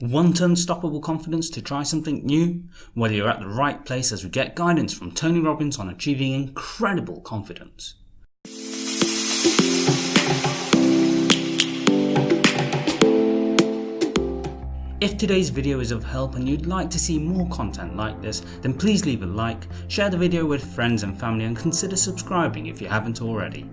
Want unstoppable confidence to try something new? Well, you're at the right place as we get guidance from Tony Robbins on achieving incredible confidence. If today's video is of help and you'd like to see more content like this, then please leave a like, share the video with friends and family and consider subscribing if you haven't already.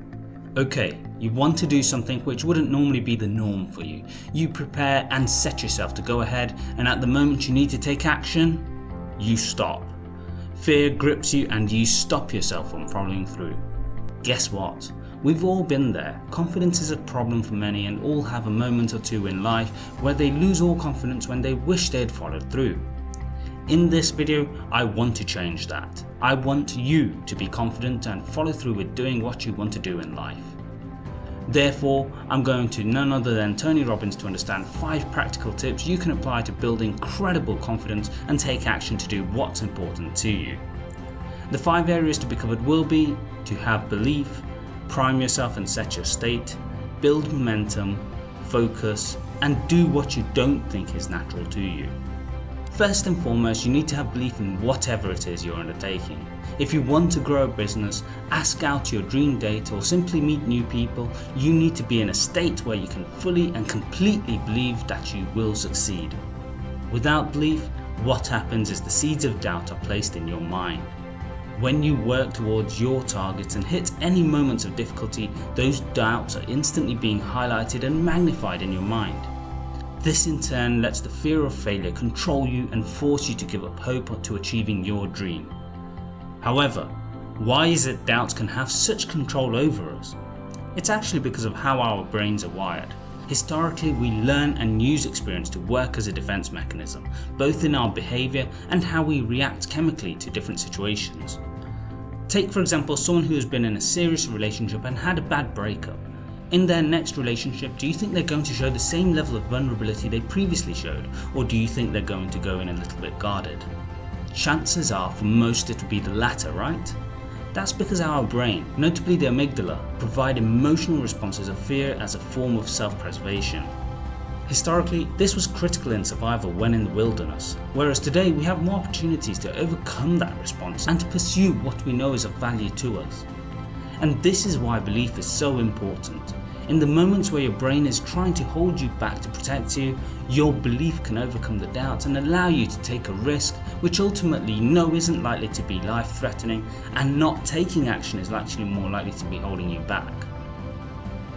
Okay, you want to do something which wouldn't normally be the norm for you. You prepare and set yourself to go ahead and at the moment you need to take action, you stop. Fear grips you and you stop yourself from following through. Guess what? We've all been there. Confidence is a problem for many and all have a moment or two in life where they lose all confidence when they wish they had followed through. In this video, I want to change that. I want you to be confident and follow through with doing what you want to do in life. Therefore, I'm going to none other than Tony Robbins to understand 5 practical tips you can apply to build incredible confidence and take action to do what's important to you. The 5 areas to be covered will be to have belief, prime yourself and set your state, build momentum, focus, and do what you don't think is natural to you. First and foremost, you need to have belief in whatever it is you're undertaking. If you want to grow a business, ask out your dream date or simply meet new people, you need to be in a state where you can fully and completely believe that you will succeed. Without belief, what happens is the seeds of doubt are placed in your mind. When you work towards your targets and hit any moments of difficulty, those doubts are instantly being highlighted and magnified in your mind. This in turn lets the fear of failure control you and force you to give up hope to achieving your dream. However, why is it doubts can have such control over us? It's actually because of how our brains are wired. Historically, we learn and use experience to work as a defense mechanism, both in our behavior and how we react chemically to different situations. Take for example someone who has been in a serious relationship and had a bad breakup. In their next relationship, do you think they're going to show the same level of vulnerability they previously showed, or do you think they're going to go in a little bit guarded? Chances are for most it will be the latter, right? That's because our brain, notably the amygdala, provide emotional responses of fear as a form of self-preservation. Historically, this was critical in survival when in the wilderness, whereas today we have more opportunities to overcome that response and to pursue what we know is of value to us. And this is why belief is so important. In the moments where your brain is trying to hold you back to protect you, your belief can overcome the doubts and allow you to take a risk which ultimately you know isn't likely to be life threatening and not taking action is actually more likely to be holding you back.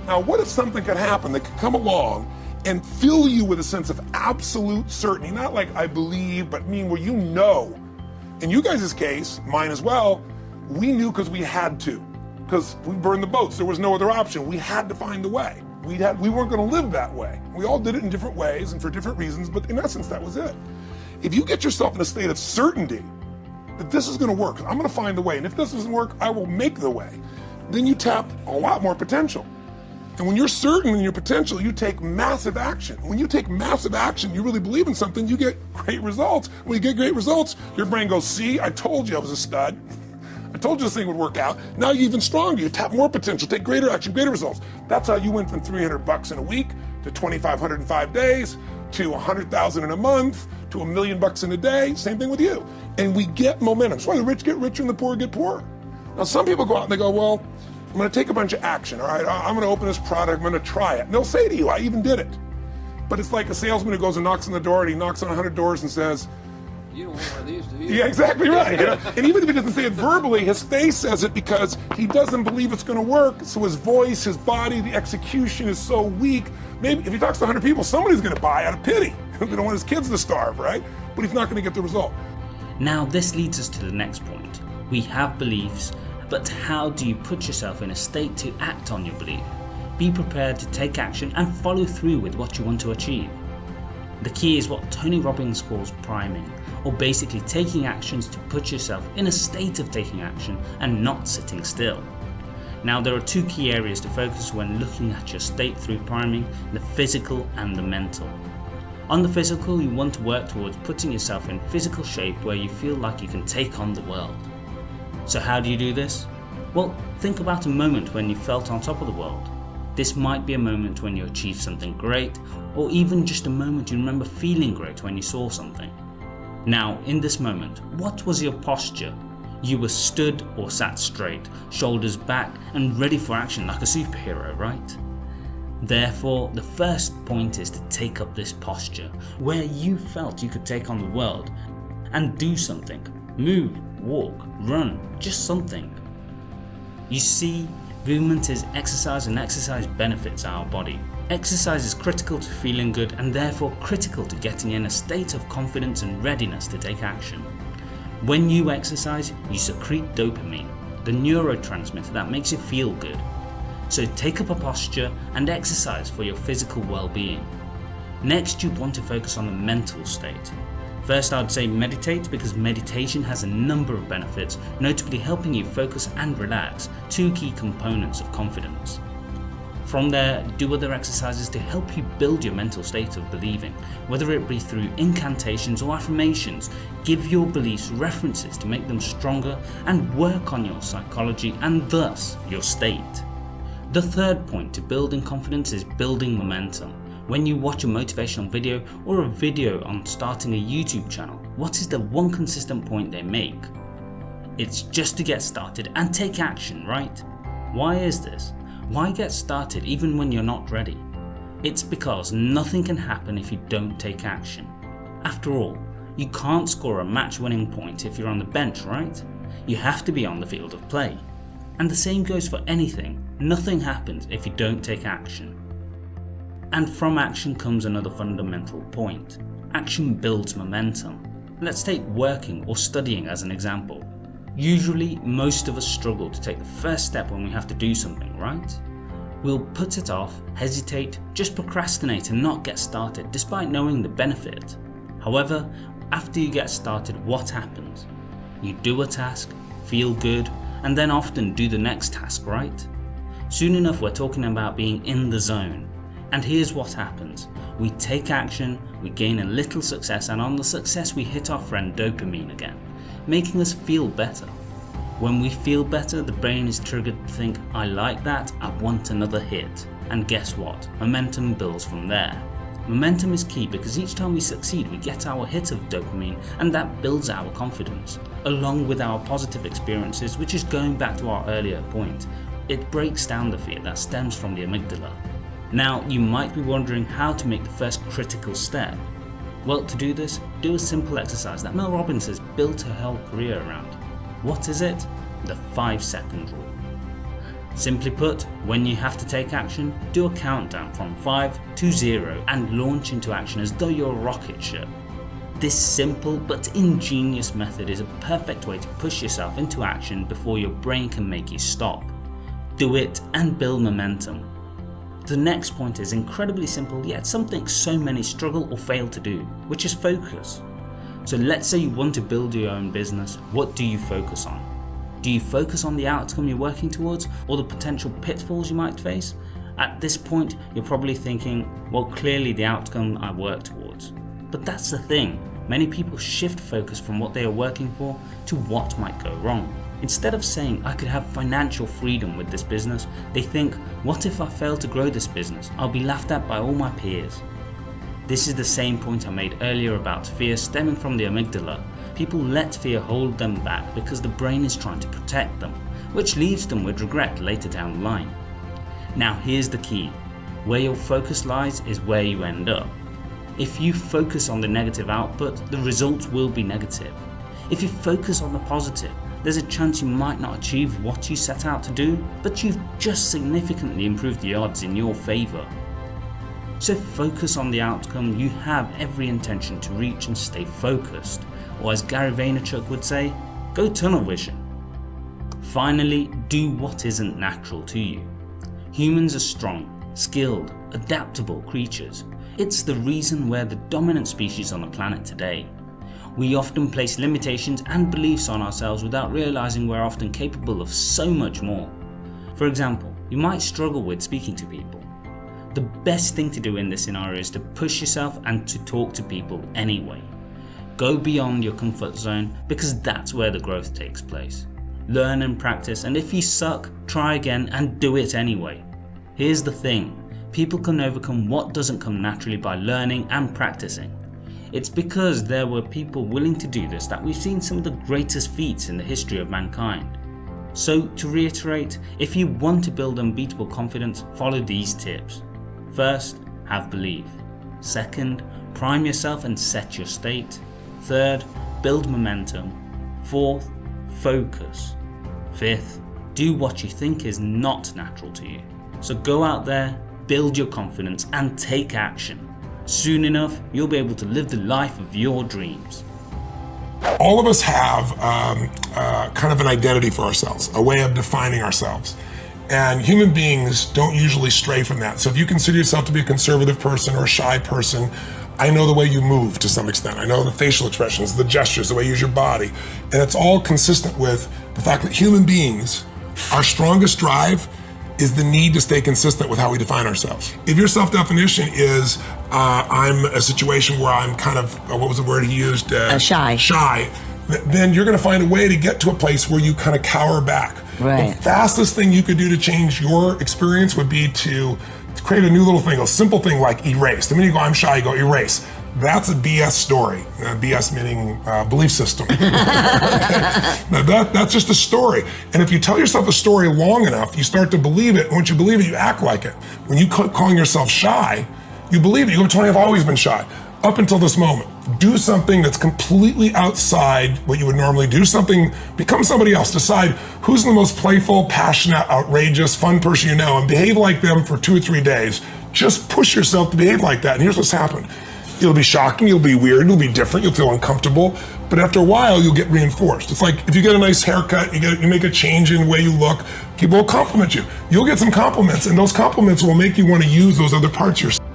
Now what if something could happen that could come along and fill you with a sense of absolute certainty, not like I believe, but mean where you know. In you guys' case, mine as well, we knew because we had to, because we burned the boats. There was no other option. We had to find a way. We had, we weren't going to live that way. We all did it in different ways and for different reasons, but in essence, that was it. If you get yourself in a state of certainty that this is going to work, I'm going to find the way, and if this doesn't work, I will make the way, then you tap a lot more potential. And when you're certain in your potential, you take massive action. When you take massive action, you really believe in something, you get great results. When you get great results, your brain goes, see, I told you I was a stud. I told you this thing would work out. Now you're even stronger. You tap more potential, take greater action, greater results. That's how you went from 300 bucks in a week to 2,500 in five days to 100,000 in a month to a million bucks in a day. Same thing with you. And we get momentum. That's why the rich get richer and the poor get poorer. Now some people go out and they go, well, I'm going to take a bunch of action, all right? I'm going to open this product, I'm going to try it. And they'll say to you, I even did it. But it's like a salesman who goes and knocks on the door and he knocks on 100 doors and says, you don't want one of these, do you? Yeah, exactly right. You know? and even if he doesn't say it verbally, his face says it because he doesn't believe it's going to work. So his voice, his body, the execution is so weak. Maybe if he talks to 100 people, somebody's going to buy out of pity. they don't want his kids to starve, right? But he's not going to get the result. Now this leads us to the next point. We have beliefs but how do you put yourself in a state to act on your belief? Be prepared to take action and follow through with what you want to achieve. The key is what Tony Robbins calls priming, or basically taking actions to put yourself in a state of taking action and not sitting still. Now there are two key areas to focus when looking at your state through priming, the physical and the mental. On the physical you want to work towards putting yourself in physical shape where you feel like you can take on the world. So how do you do this? Well, think about a moment when you felt on top of the world. This might be a moment when you achieved something great, or even just a moment you remember feeling great when you saw something. Now, in this moment, what was your posture? You were stood or sat straight, shoulders back and ready for action like a superhero, right? Therefore, the first point is to take up this posture, where you felt you could take on the world and do something. Move, walk, run, just something. You see, movement is exercise and exercise benefits our body. Exercise is critical to feeling good and therefore critical to getting in a state of confidence and readiness to take action. When you exercise, you secrete dopamine, the neurotransmitter that makes you feel good. So take up a posture and exercise for your physical well-being. Next you want to focus on the mental state. First I'd say meditate because meditation has a number of benefits, notably helping you focus and relax, two key components of confidence. From there, do other exercises to help you build your mental state of believing, whether it be through incantations or affirmations, give your beliefs references to make them stronger and work on your psychology and thus your state. The third point to building confidence is building momentum. When you watch a motivational video or a video on starting a YouTube channel, what is the one consistent point they make? It's just to get started and take action, right? Why is this? Why get started even when you're not ready? It's because nothing can happen if you don't take action. After all, you can't score a match winning point if you're on the bench, right? You have to be on the field of play. And the same goes for anything, nothing happens if you don't take action. And from action comes another fundamental point. Action builds momentum. Let's take working or studying as an example. Usually most of us struggle to take the first step when we have to do something, right? We'll put it off, hesitate, just procrastinate and not get started despite knowing the benefit. However, after you get started what happens? You do a task, feel good and then often do the next task, right? Soon enough we're talking about being in the zone. And here's what happens. We take action, we gain a little success and on the success we hit our friend dopamine again, making us feel better. When we feel better the brain is triggered to think I like that, I want another hit. And guess what, momentum builds from there. Momentum is key because each time we succeed we get our hit of dopamine and that builds our confidence, along with our positive experiences which is going back to our earlier point. It breaks down the fear that stems from the amygdala. Now you might be wondering how to make the first critical step. Well to do this, do a simple exercise that Mel Robbins has built her whole career around. What is it? The 5 second rule. Simply put, when you have to take action, do a countdown from 5 to 0 and launch into action as though you're a rocket ship. This simple but ingenious method is a perfect way to push yourself into action before your brain can make you stop. Do it and build momentum. The next point is incredibly simple yet something so many struggle or fail to do, which is focus. So let's say you want to build your own business, what do you focus on? Do you focus on the outcome you're working towards or the potential pitfalls you might face? At this point you're probably thinking, well clearly the outcome I work towards. But that's the thing, many people shift focus from what they are working for to what might go wrong. Instead of saying I could have financial freedom with this business, they think what if I fail to grow this business, I'll be laughed at by all my peers. This is the same point I made earlier about fear stemming from the amygdala People let fear hold them back because the brain is trying to protect them, which leaves them with regret later down the line. Now here's the key, where your focus lies is where you end up. If you focus on the negative output, the results will be negative. If you focus on the positive, there's a chance you might not achieve what you set out to do, but you've just significantly improved the odds in your favour. So focus on the outcome you have every intention to reach and stay focused or as Gary Vaynerchuk would say, go tunnel vision. Finally, do what isn't natural to you. Humans are strong, skilled, adaptable creatures. It's the reason we're the dominant species on the planet today. We often place limitations and beliefs on ourselves without realising we're often capable of so much more. For example, you might struggle with speaking to people. The best thing to do in this scenario is to push yourself and to talk to people anyway. Go beyond your comfort zone because that's where the growth takes place. Learn and practice and if you suck, try again and do it anyway. Here's the thing, people can overcome what doesn't come naturally by learning and practicing. It's because there were people willing to do this that we've seen some of the greatest feats in the history of mankind. So to reiterate, if you want to build unbeatable confidence, follow these tips. First, have belief. Second, prime yourself and set your state. Third, build momentum. Fourth, focus. Fifth, do what you think is not natural to you. So go out there, build your confidence and take action. Soon enough, you'll be able to live the life of your dreams. All of us have um, uh, kind of an identity for ourselves, a way of defining ourselves. And human beings don't usually stray from that. So if you consider yourself to be a conservative person or a shy person, I know the way you move to some extent. I know the facial expressions, the gestures, the way you use your body. And it's all consistent with the fact that human beings, our strongest drive is the need to stay consistent with how we define ourselves. If your self-definition is, uh, I'm a situation where I'm kind of, uh, what was the word he used? Uh, shy. Shy. Then you're gonna find a way to get to a place where you kind of cower back. Right. The fastest thing you could do to change your experience would be to create a new little thing, a simple thing like erase. The minute you go, I'm shy, you go erase. That's a BS story. Uh, BS meaning uh, belief system. now that, that's just a story. And if you tell yourself a story long enough, you start to believe it. Once you believe it, you act like it. When you call calling yourself shy, you believe it. You go, Tony, I've always been shy. Up until this moment, do something that's completely outside what you would normally do. Something, become somebody else. Decide who's the most playful, passionate, outrageous, fun person you know and behave like them for two or three days. Just push yourself to behave like that. And here's what's happened. It'll be shocking, it'll be weird, it'll be different, you'll feel uncomfortable, but after a while you'll get reinforced. It's like if you get a nice haircut, you get you make a change in the way you look, people will compliment you. You'll get some compliments, and those compliments will make you want to use those other parts yourself.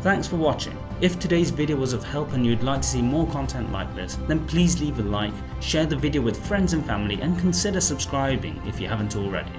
Thanks for watching. If today's video was of help and you'd like to see more content like this, then please leave a like, share the video with friends and family and consider subscribing if you haven't already.